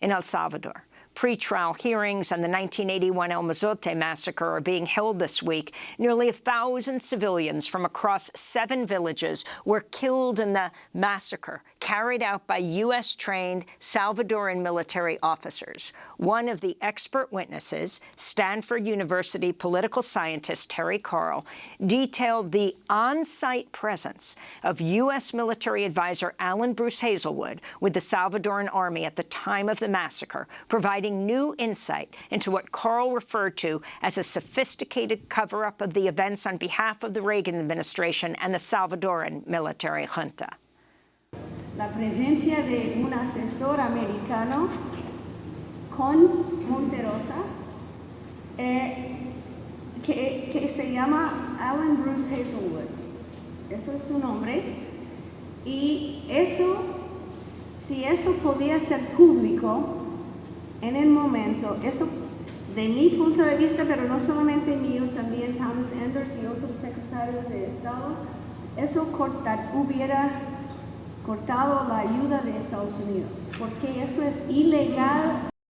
In El Salvador, Pre-trial hearings on the 1981 El Mozote massacre are being held this week. Nearly a thousand civilians from across seven villages were killed in the massacre carried out by U.S.-trained Salvadoran military officers. One of the expert witnesses, Stanford University political scientist Terry Karl, detailed the on-site presence of U.S. military advisor Alan Bruce Hazelwood with the Salvadoran army at the time of the massacre, providing new insight into what Karl referred to as a sophisticated cover-up of the events on behalf of the Reagan administration and the Salvadoran military junta. La presencia de un asesor americano con Monterosa eh, que, que, se llama Alan Bruce Hazelwood. Eso es su nombre. Y eso, si eso podía ser público en el momento, eso de mi punto de vista, pero no solamente mío, también Thomas Anders y otros secretarios de Estado, eso cortar, hubiera cortado la ayuda de Estados Unidos, porque eso es ilegal